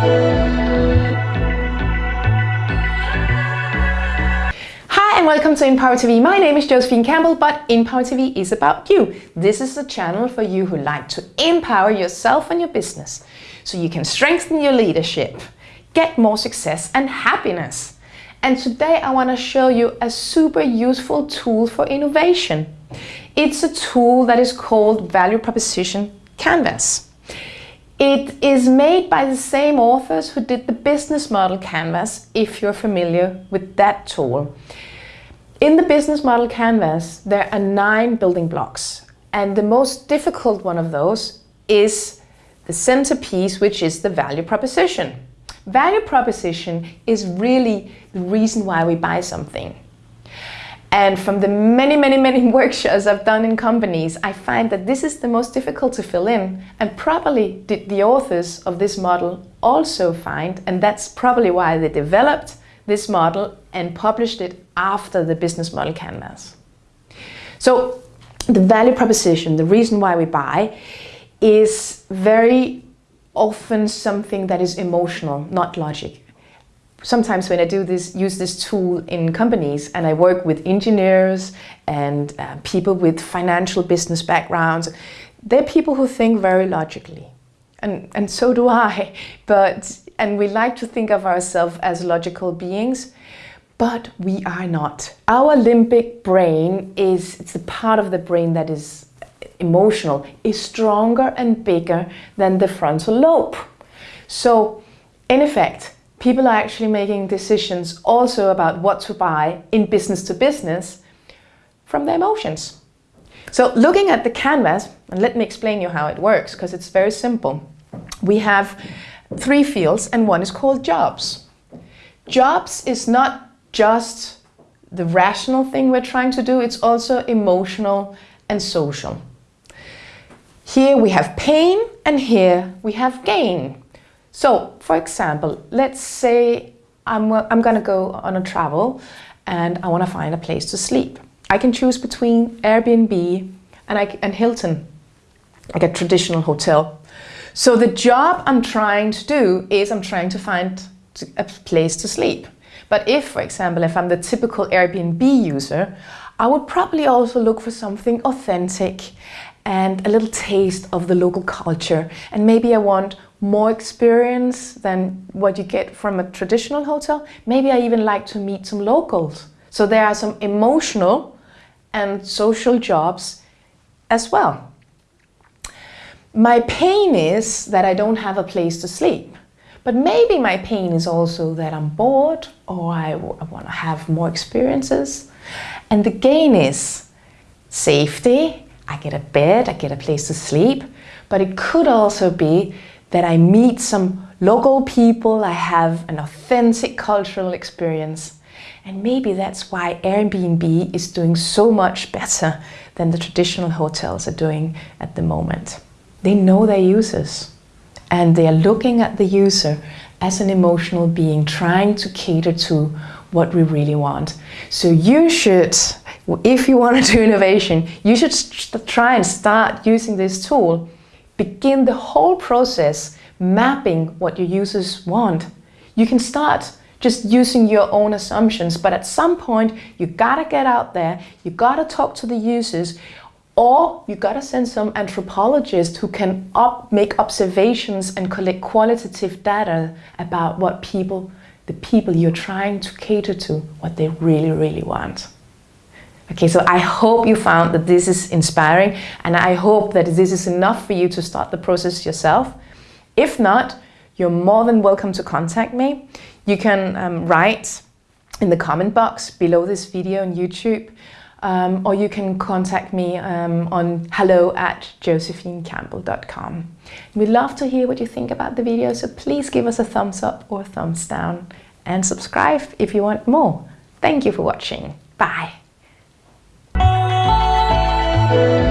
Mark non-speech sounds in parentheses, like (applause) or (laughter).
Hi and welcome to InPower TV. My name is Josephine Campbell, but InPower TV is about you. This is a channel for you who like to empower yourself and your business so you can strengthen your leadership, get more success and happiness. And today I want to show you a super useful tool for innovation. It's a tool that is called Value Proposition Canvas. It is made by the same authors who did the business model canvas, if you're familiar with that tool. In the business model canvas, there are nine building blocks. And the most difficult one of those is the centerpiece, which is the value proposition. Value proposition is really the reason why we buy something. And from the many, many, many (laughs) workshops I've done in companies, I find that this is the most difficult to fill in. And probably did the authors of this model also find, and that's probably why they developed this model and published it after the business model canvas. So the value proposition, the reason why we buy, is very often something that is emotional, not logic sometimes when I do this, use this tool in companies and I work with engineers and uh, people with financial business backgrounds, they're people who think very logically. And, and so do I. (laughs) But, and we like to think of ourselves as logical beings, but we are not. Our limbic brain is, it's the part of the brain that is emotional, is stronger and bigger than the frontal lobe. So in effect, people are actually making decisions also about what to buy in business to business from their emotions. So looking at the canvas, and let me explain you how it works, because it's very simple. We have three fields and one is called jobs. Jobs is not just the rational thing we're trying to do, it's also emotional and social. Here we have pain and here we have gain. So, for example, let's say I'm, I'm going to go on a travel and I want to find a place to sleep. I can choose between Airbnb and, I, and Hilton, like a traditional hotel. So the job I'm trying to do is I'm trying to find a place to sleep. But if, for example, if I'm the typical Airbnb user, I would probably also look for something authentic and a little taste of the local culture. And maybe I want more experience than what you get from a traditional hotel. Maybe I even like to meet some locals. So there are some emotional and social jobs as well. My pain is that I don't have a place to sleep. But maybe my pain is also that I'm bored or I, I want to have more experiences. And the gain is safety. I get a bed, I get a place to sleep. But it could also be that I meet some local people, I have an authentic cultural experience. And maybe that's why Airbnb is doing so much better than the traditional hotels are doing at the moment. They know their users and they are looking at the user as an emotional being, trying to cater to what we really want. So you should, if you want to do innovation, you should try and start using this tool begin the whole process mapping what your users want. You can start just using your own assumptions, but at some point you gotta get out there, you gotta talk to the users, or you gotta send some anthropologist who can up, make observations and collect qualitative data about what people, the people you're trying to cater to, what they really, really want. Okay, so I hope you found that this is inspiring and I hope that this is enough for you to start the process yourself. If not, you're more than welcome to contact me. You can um, write in the comment box below this video on YouTube um, or you can contact me um, on hello at josephinecampbell.com. We'd love to hear what you think about the video, so please give us a thumbs up or thumbs down and subscribe if you want more. Thank you for watching. Bye. Thank you.